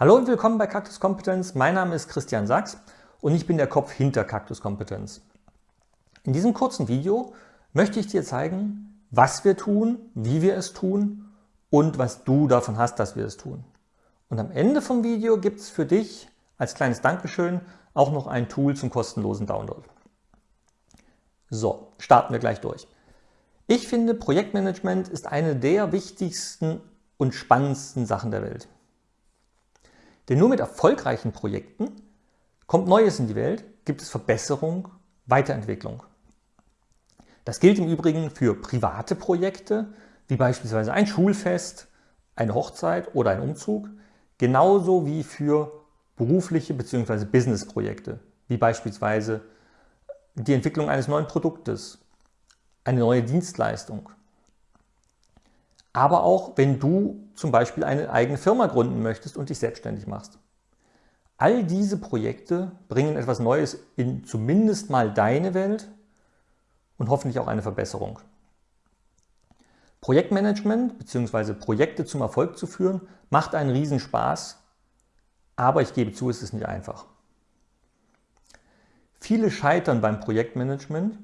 Hallo und willkommen bei Cactus Competence. Mein Name ist Christian Sachs und ich bin der Kopf hinter Cactus Competence. In diesem kurzen Video möchte ich dir zeigen, was wir tun, wie wir es tun und was du davon hast, dass wir es tun. Und am Ende vom Video gibt es für dich als kleines Dankeschön auch noch ein Tool zum kostenlosen Download. So, starten wir gleich durch. Ich finde, Projektmanagement ist eine der wichtigsten und spannendsten Sachen der Welt. Denn nur mit erfolgreichen Projekten kommt Neues in die Welt, gibt es Verbesserung, Weiterentwicklung. Das gilt im Übrigen für private Projekte, wie beispielsweise ein Schulfest, eine Hochzeit oder ein Umzug, genauso wie für berufliche bzw. Businessprojekte, wie beispielsweise die Entwicklung eines neuen Produktes, eine neue Dienstleistung aber auch wenn du zum Beispiel eine eigene Firma gründen möchtest und dich selbstständig machst. All diese Projekte bringen etwas Neues in zumindest mal deine Welt und hoffentlich auch eine Verbesserung. Projektmanagement bzw. Projekte zum Erfolg zu führen, macht einen Riesenspaß, aber ich gebe zu, es ist nicht einfach. Viele scheitern beim Projektmanagement,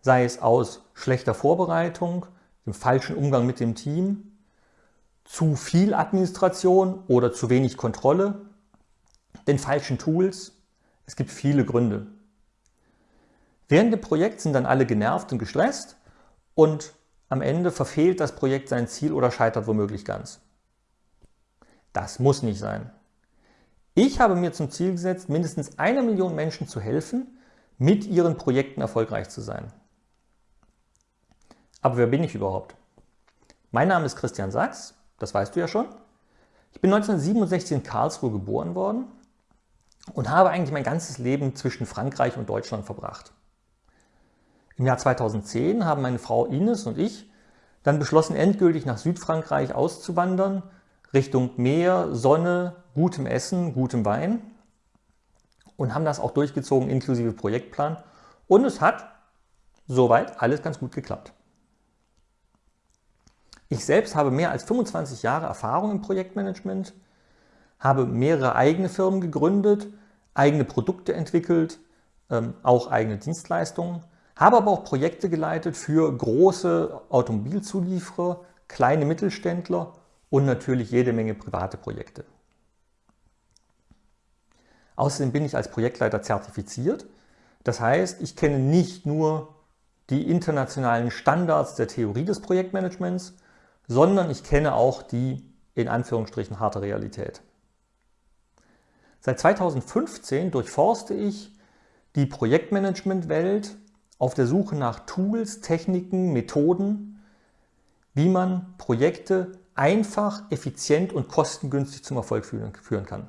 sei es aus schlechter Vorbereitung, dem falschen Umgang mit dem Team, zu viel Administration oder zu wenig Kontrolle, den falschen Tools. Es gibt viele Gründe. Während dem Projekt sind dann alle genervt und gestresst und am Ende verfehlt das Projekt sein Ziel oder scheitert womöglich ganz. Das muss nicht sein. Ich habe mir zum Ziel gesetzt, mindestens einer Million Menschen zu helfen, mit ihren Projekten erfolgreich zu sein. Aber wer bin ich überhaupt? Mein Name ist Christian Sachs, das weißt du ja schon. Ich bin 1967 in Karlsruhe geboren worden und habe eigentlich mein ganzes Leben zwischen Frankreich und Deutschland verbracht. Im Jahr 2010 haben meine Frau Ines und ich dann beschlossen, endgültig nach Südfrankreich auszuwandern, Richtung Meer, Sonne, gutem Essen, gutem Wein und haben das auch durchgezogen inklusive Projektplan und es hat soweit alles ganz gut geklappt. Ich selbst habe mehr als 25 Jahre Erfahrung im Projektmanagement, habe mehrere eigene Firmen gegründet, eigene Produkte entwickelt, ähm, auch eigene Dienstleistungen, habe aber auch Projekte geleitet für große Automobilzulieferer, kleine Mittelständler und natürlich jede Menge private Projekte. Außerdem bin ich als Projektleiter zertifiziert. Das heißt, ich kenne nicht nur die internationalen Standards der Theorie des Projektmanagements, sondern ich kenne auch die in Anführungsstrichen harte Realität. Seit 2015 durchforste ich die Projektmanagement-Welt auf der Suche nach Tools, Techniken, Methoden, wie man Projekte einfach, effizient und kostengünstig zum Erfolg führen kann.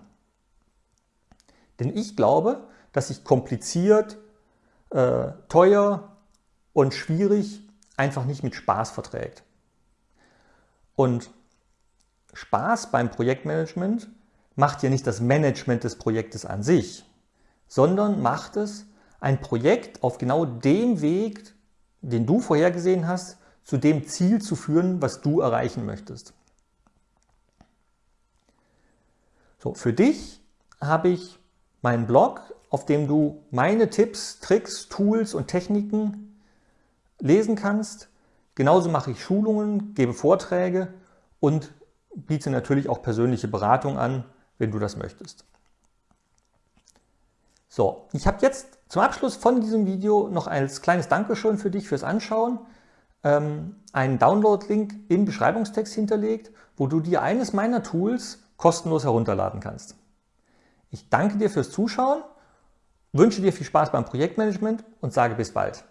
Denn ich glaube, dass sich kompliziert, äh, teuer und schwierig einfach nicht mit Spaß verträgt. Und Spaß beim Projektmanagement macht ja nicht das Management des Projektes an sich, sondern macht es, ein Projekt auf genau dem Weg, den du vorhergesehen hast, zu dem Ziel zu führen, was du erreichen möchtest. So, für dich habe ich meinen Blog, auf dem du meine Tipps, Tricks, Tools und Techniken lesen kannst, Genauso mache ich Schulungen, gebe Vorträge und biete natürlich auch persönliche Beratung an, wenn du das möchtest. So, ich habe jetzt zum Abschluss von diesem Video noch als kleines Dankeschön für dich fürs Anschauen ähm, einen Download-Link im Beschreibungstext hinterlegt, wo du dir eines meiner Tools kostenlos herunterladen kannst. Ich danke dir fürs Zuschauen, wünsche dir viel Spaß beim Projektmanagement und sage bis bald.